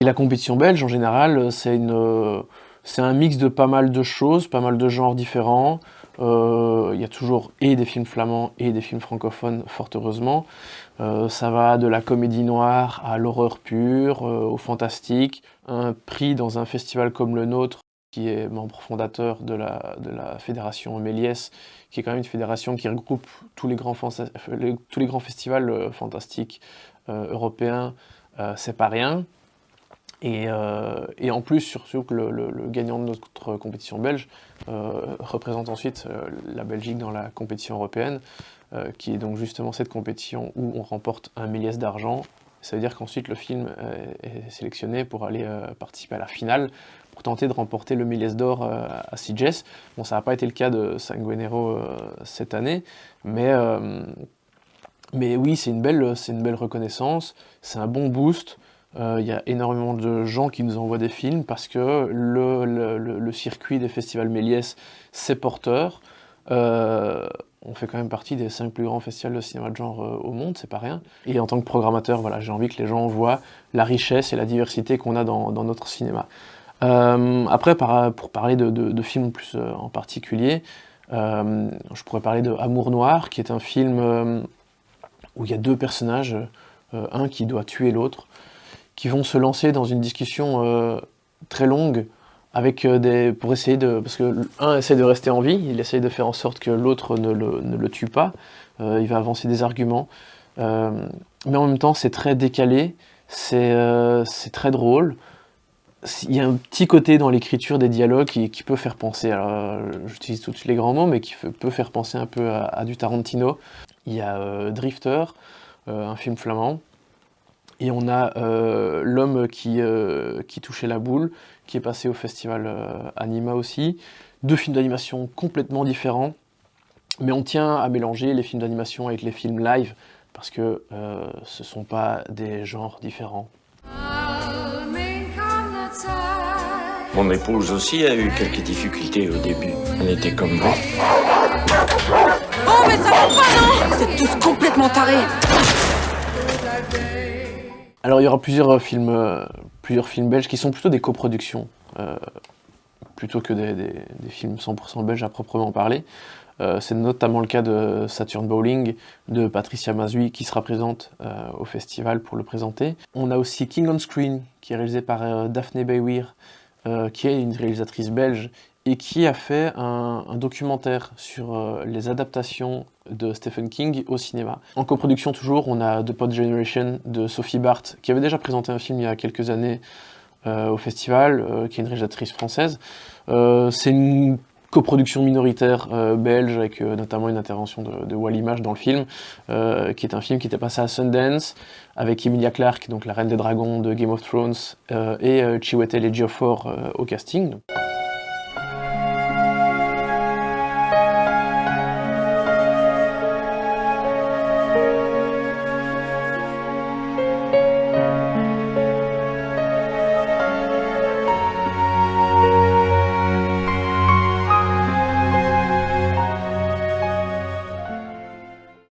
La compétition belge, en général, c'est une, c'est un mix de pas mal de choses, pas mal de genres différents. Euh, il y a toujours et des films flamands et des films francophones, fort heureusement. Euh, ça va de la comédie noire à l'horreur pure, euh, au fantastique. Un prix dans un festival comme le nôtre, qui est membre fondateur de la, de la fédération Méliès, qui est quand même une fédération qui regroupe tous les grands, tous les grands festivals fantastiques européens, c'est pas rien. Euh, et, en plus, surtout que le, gagnant de notre compétition belge euh, représente ensuite euh, la Belgique dans la compétition européenne, qui est donc justement cette compétition où on remporte un milliès d'argent. Ça veut dire qu'ensuite le film est sélectionné pour aller participer à la finale, pour tenter de remporter le milliès d'or à Sitges. Bon, ça n'a pas été le cas de Sanguinero cette année, mais, mais oui, c'est une, une belle reconnaissance, c'est un bon boost. Il euh, y a énormément de gens qui nous envoient des films parce que le, circuit des festivals Méliès, c'est porteur. Euh, on fait quand même partie des cinq plus grands festivals de cinéma de genre euh, au monde, c'est pas rien. Et en tant que programmateur, voilà, j'ai envie que les gens voient la richesse et la diversité qu'on a dans, notre cinéma. après, pour parler de, films plus en particulier, je pourrais parler de Amour Noir, qui est un film où il y a deux personnages, un qui doit tuer l'autre, qui vont se lancer dans une discussion euh, très longue avec euh, des, pour essayer de... Parce que un essaie de rester en vie, il essaie de faire en sorte que l'autre ne le, tue pas, euh, il va avancer des arguments, mais en même temps c'est très décalé, c'est très drôle, il y a un petit côté dans l'écriture des dialogues qui, peut faire penser, j'utilise tout de suite les grands mots, mais qui peut faire penser un peu à du Tarantino. Il y a Drifter, un film flamand, et on a euh, l'homme qui, euh, qui touchait la boule, qui est passé au festival euh, Anima aussi. Deux films d'animation complètement différents, mais on tient à mélanger les films d'animation avec les films live, parce que ce ne sont pas des genres différents. Mon épouse aussi a eu quelques difficultés au début. Elle était comme moi. Oh mais ça va pas non? Vous êtes tous complètement tarés alors il y aura plusieurs euh, films, euh, plusieurs films belges qui sont plutôt des coproductions, euh, plutôt que des, films 100% belges à proprement parler. c'est notamment le cas de Saturn Bowling, de Patricia Mazui, qui sera présente au festival pour le présenter. On a aussi King on Screen, qui est réalisé par Daphne Bayweir, qui est une réalisatrice belge et qui a fait un, documentaire sur euh, les adaptations de Stephen King au cinéma. En coproduction toujours, on a The Pod Generation de Sophie Barth, qui avait déjà présenté un film il y a quelques années euh, au festival, euh, qui est une réalisatrice française. C'est une coproduction minoritaire belge, avec notamment une intervention de, de dans le film, qui est un film qui était passé à Sundance, avec Emilia Clarke, donc la reine des dragons de Game of Thrones, et Chiwetel Ejiofor au casting.